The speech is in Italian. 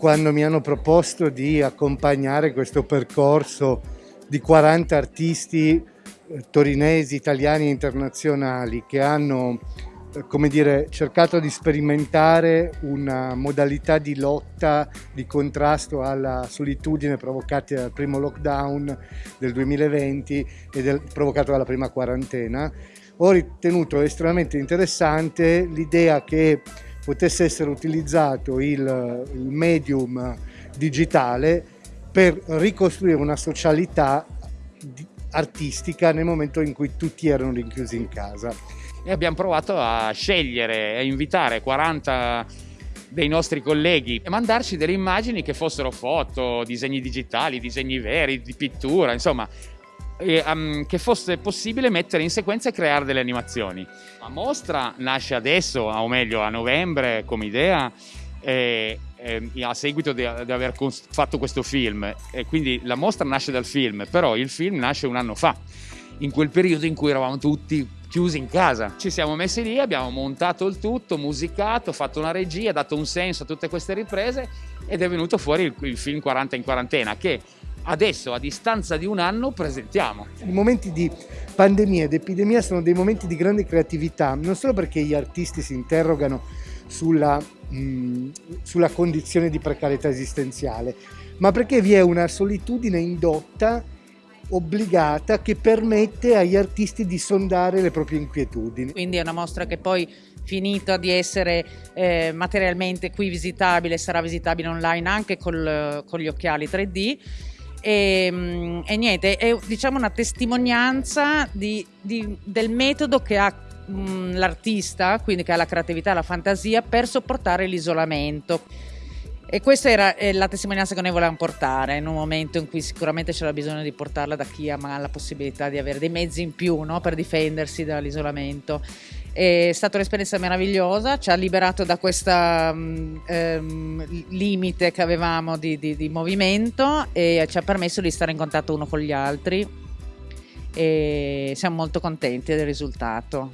quando mi hanno proposto di accompagnare questo percorso di 40 artisti eh, torinesi, italiani e internazionali che hanno eh, come dire, cercato di sperimentare una modalità di lotta, di contrasto alla solitudine provocata dal primo lockdown del 2020 e del, provocato dalla prima quarantena. Ho ritenuto estremamente interessante l'idea che potesse essere utilizzato il, il medium digitale per ricostruire una socialità artistica nel momento in cui tutti erano rinchiusi in casa. E abbiamo provato a scegliere, a invitare 40 dei nostri colleghi e mandarci delle immagini che fossero foto, disegni digitali, disegni veri, di pittura, insomma, e, um, che fosse possibile mettere in sequenza e creare delle animazioni. La mostra nasce adesso, o meglio a novembre come idea, e, e, a seguito di, di aver fatto questo film. E quindi la mostra nasce dal film, però il film nasce un anno fa, in quel periodo in cui eravamo tutti chiusi in casa. Ci siamo messi lì, abbiamo montato il tutto, musicato, fatto una regia, dato un senso a tutte queste riprese ed è venuto fuori il, il film 40 in quarantena che adesso a distanza di un anno presentiamo. I momenti di pandemia ed epidemia sono dei momenti di grande creatività, non solo perché gli artisti si interrogano sulla, mh, sulla condizione di precarietà esistenziale, ma perché vi è una solitudine indotta obbligata che permette agli artisti di sondare le proprie inquietudini. Quindi è una mostra che poi finita di essere eh, materialmente qui visitabile sarà visitabile online anche col, con gli occhiali 3D e, mm, e, niente, è diciamo una testimonianza di, di, del metodo che ha mm, l'artista, quindi che ha la creatività la fantasia per sopportare l'isolamento. E questa era eh, la testimonianza che noi volevamo portare in un momento in cui sicuramente c'era bisogno di portarla da chi ha la possibilità di avere dei mezzi in più no? per difendersi dall'isolamento. È stata un'esperienza meravigliosa, ci ha liberato da questo um, um, limite che avevamo di, di, di movimento e ci ha permesso di stare in contatto uno con gli altri e siamo molto contenti del risultato.